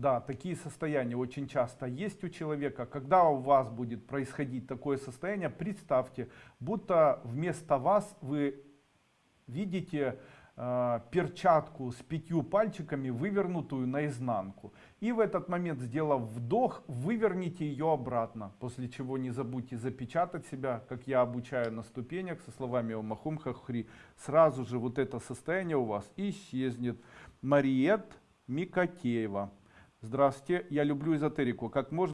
Да, такие состояния очень часто есть у человека. Когда у вас будет происходить такое состояние, представьте, будто вместо вас вы видите э, перчатку с пятью пальчиками, вывернутую наизнанку. И в этот момент, сделав вдох, выверните ее обратно. После чего не забудьте запечатать себя, как я обучаю на ступенях, со словами Омахум Хахри. Сразу же вот это состояние у вас исчезнет. Мариет Микотеева. Здравствуйте, я люблю эзотерику. Как можно